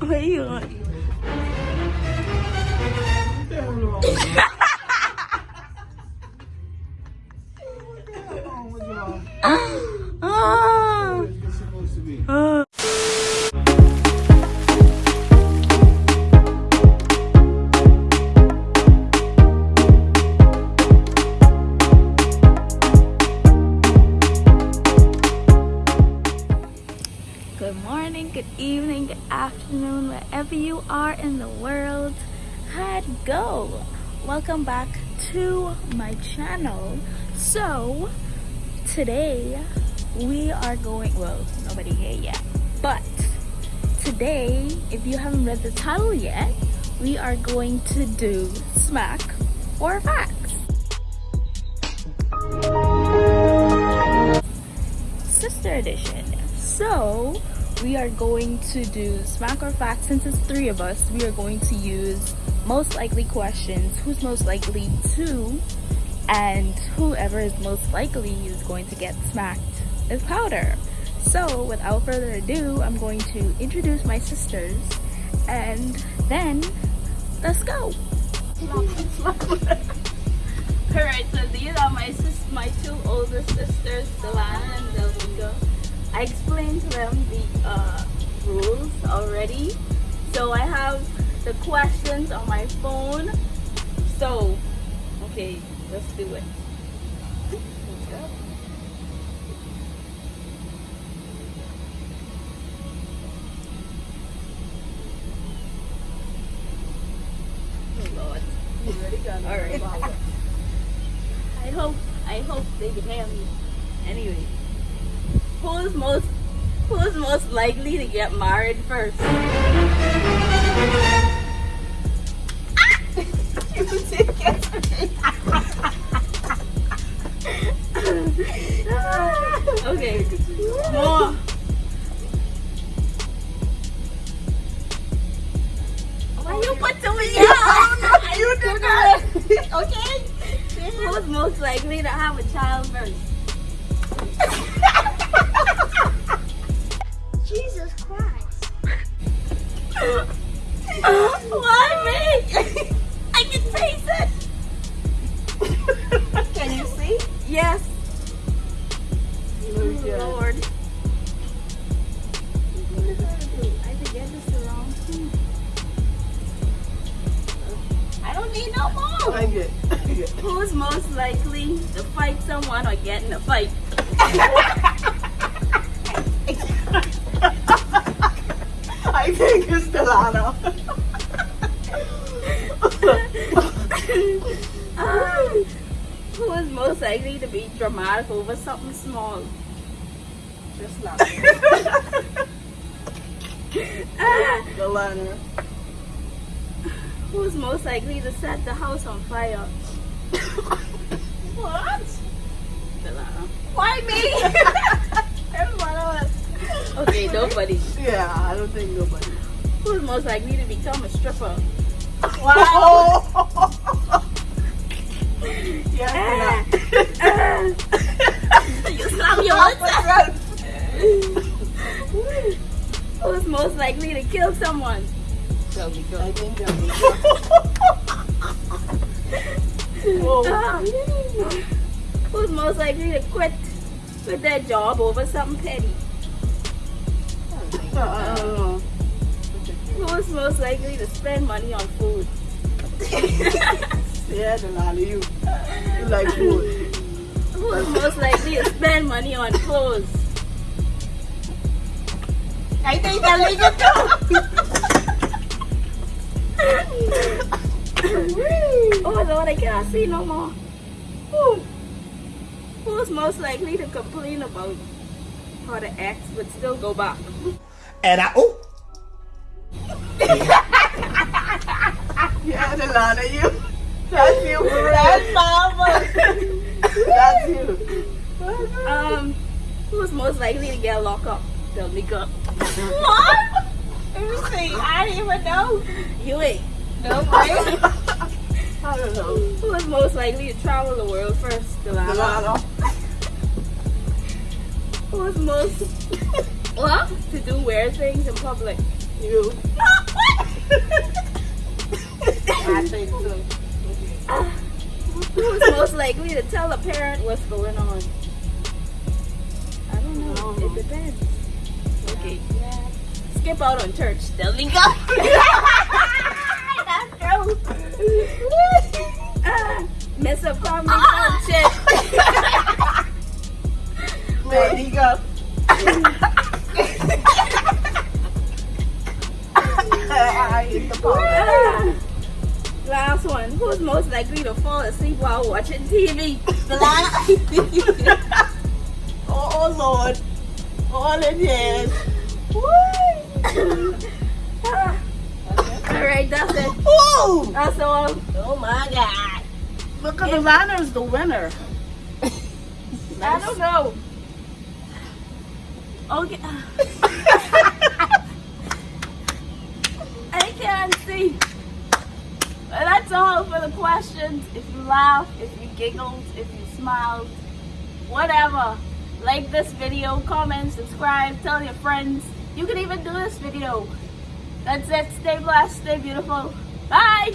What are good evening, good afternoon, wherever you are in the world. How'd go? Welcome back to my channel. So, today we are going, well, nobody here yet, but today, if you haven't read the title yet, we are going to do smack or facts. Sister edition. So, we are going to do smack or fact since it's three of us we are going to use most likely questions who's most likely to and whoever is most likely is going to get smacked with powder. So without further ado i'm going to introduce my sisters and then let's go. All right so these are my sis my two older sisters delana and I explained to them the uh, rules already. So I have the questions on my phone. So, okay, let's do it. Oh Lord. You already got all right. I hope I hope they can hear me. Anyway who's most who's most likely to get married first? Ah! okay. More. Why you put to me? you did that. okay. Who's most likely to have a child first? No more. I get, I get. Who's most likely to fight someone or get in a fight? I think it's Delano. Um, who is most likely to be dramatic over something small? Just not. Ah, Delano. who's most likely to set the house on fire? What? Why me? Everyone else. Okay, nobody. Yeah, I don't think nobody. Who's most likely to become a stripper? Wow. Ah, yeah, ah. you your lips. Who's most likely to kill someone? I think that'll be Whoa. Who's most likely to quit quit their job over something petty? I don't know. Who's most likely to spend money on food? Yeah, Delano, you. You like food. Who's most likely to spend money on clothes? I think Delano too. Oh Lord, I cannot see no more. Who? Who's most likely to complain about how the ex would still go back? And I, oh, Yeah, Delano, you. That's you. That's mama. That's you. Um, who's most likely to get locked up? They'll leak up. What? See. I didn't even know. You ain't. No way. I don't know. Who is most likely to travel the world first? Delano. Delano. Who is most what? To do weird things in public? You. I think so. Who's most likely to tell a parent what's going on? I don't know. It depends. Okay. Skip out on church. There we go. That's true. Ah, Miss a family function. There you go. I hit the ball. Last one. Who's most likely to fall asleep while watching TV? Oh, oh Lord. All in his. All right, that's it. Ooh! That's all. Oh my god. Look at the Lana's the winner. I don't know. Okay. I can't see. But that's all for the questions. If you laughed, if you giggled, if you smiled, whatever. Like this video, comment, subscribe, tell your friends. You can even do this video. That's it. Stay blessed, stay beautiful. Bye.